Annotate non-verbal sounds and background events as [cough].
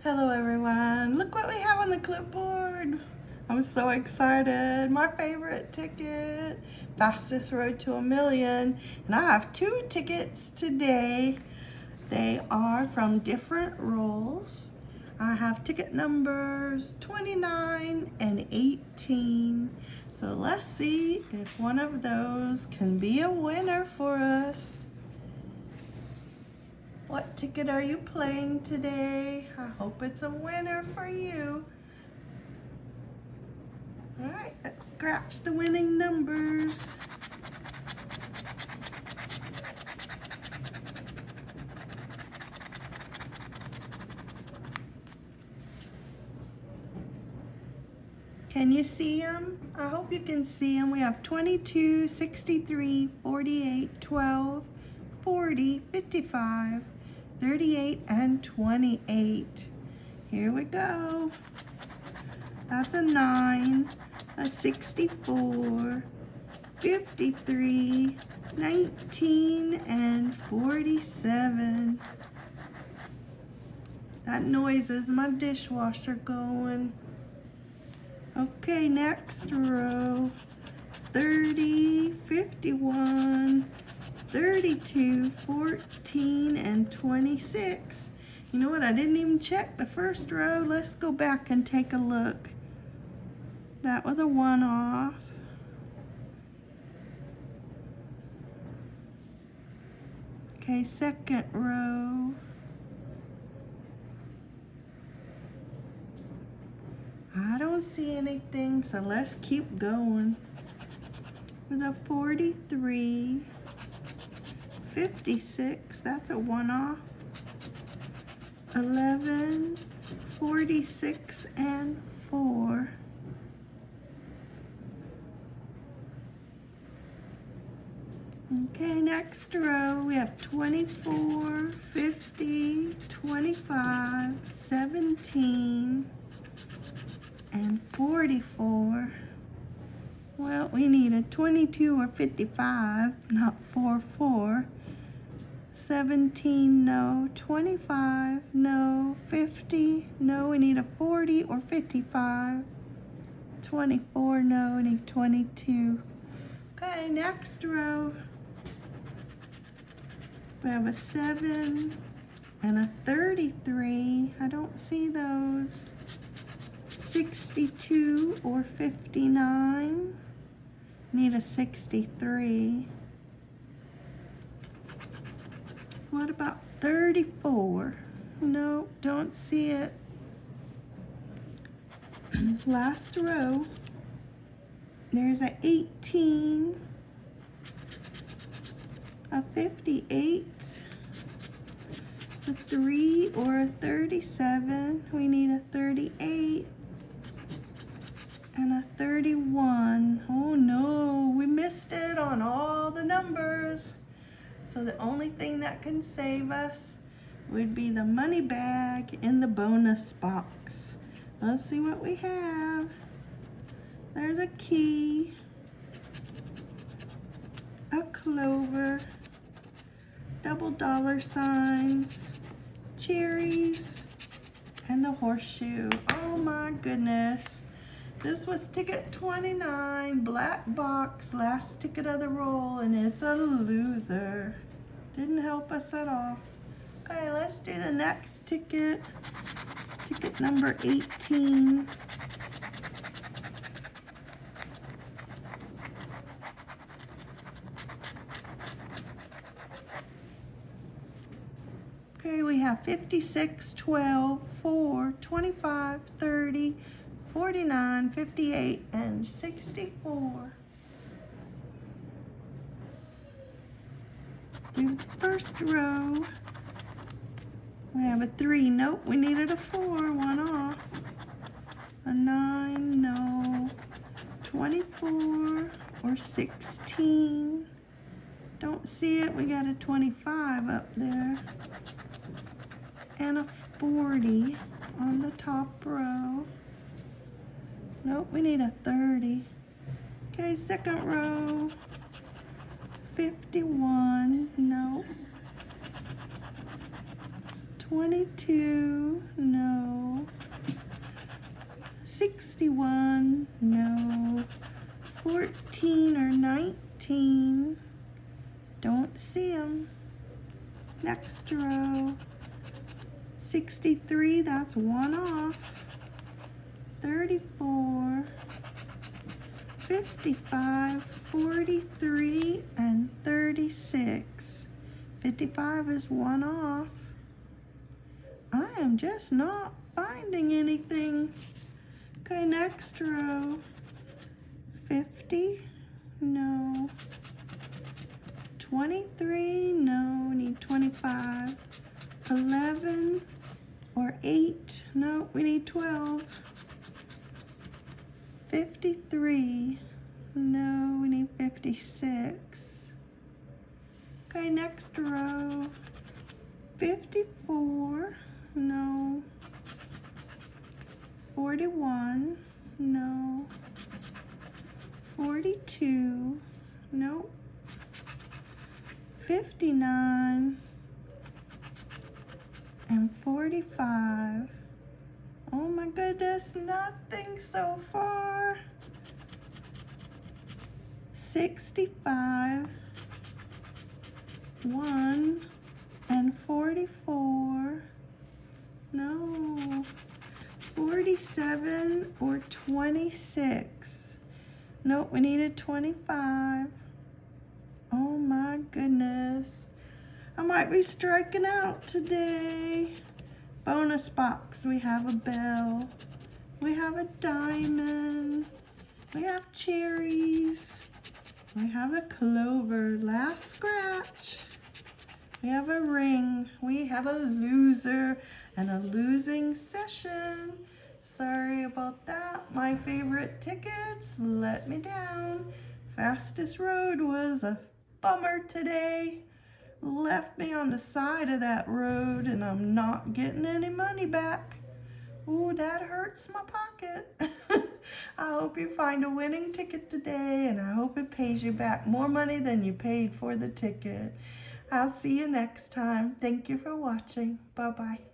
Hello everyone, look what we have on the clipboard. I'm so excited, my favorite ticket, fastest road to a million. And I have two tickets today. They are from different rolls. I have ticket numbers 29 and 18. So let's see if one of those can be a winner for us. What ticket are you playing today? I hope it's a winner for you. All right, let's scratch the winning numbers. Can you see them? I hope you can see them. We have 22, 63, 48, 12, 40, 55, 38 and 28. Here we go. That's a 9, a 64, 53, 19, and 47. That noise is my dishwasher going. Okay, next row. 30, 51, 32, 14, and 26. You know what? I didn't even check the first row. Let's go back and take a look. That was a one off. Okay, second row. I don't see anything, so let's keep going. With a 43, 56, that's a one-off. 11, 46, and 4. Okay, next row, we have 24, 50, 25, 17, and 44. Well, we need a 22 or 55, not 4, 4. 17, no. 25, no. 50, no. We need a 40 or 55. 24, no. We need 22. Okay, next row. We have a 7 and a 33. I don't see those. 62 or 59. Need a 63. What about 34? No, don't see it. [clears throat] Last row. There's a 18, a 58, a 3 or a 37. We need a 38 and a 31. Oh no, we missed it on all the numbers. So the only thing that can save us would be the money bag in the bonus box. Let's see what we have. There's a key, a clover, double dollar signs, cherries, and a horseshoe. Oh my goodness. This was ticket 29, black box, last ticket of the roll, and it's a loser. Didn't help us at all. Okay, let's do the next ticket. It's ticket number 18. Okay, we have 56, 12, 4, 25, 30, 49, 58, and 64. Do the first row. We have a 3. Nope, we needed a 4. One off. A 9, no. 24 or 16. Don't see it. We got a 25 up there. And a 40 on the top row. Nope, we need a 30. Okay, second row. 51, no. 22, no. 61, no. 14 or 19, don't see them. Next row. 63, that's one off. 34, 55, 43, and 36. 55 is one off. I am just not finding anything. Okay, next row. 50, no. 23, no, we need 25. 11 or 8, no, we need 12. 53, no, we need 56. Okay, next row. 54, no. 41, no. 42, no. 59 and 45. Oh my goodness, nothing so far. 65, 1 and 44. No. 47 or 26. Nope, we needed 25. Oh my goodness. I might be striking out today. Bonus box, we have a bell. We have a diamond. We have cherries. We have a clover, last scratch. We have a ring. We have a loser and a losing session. Sorry about that. My favorite tickets let me down. Fastest road was a bummer today. Left me on the side of that road and I'm not getting any money back. Ooh, that hurts my pocket. [laughs] I hope you find a winning ticket today and I hope it pays you back more money than you paid for the ticket. I'll see you next time. Thank you for watching. Bye-bye.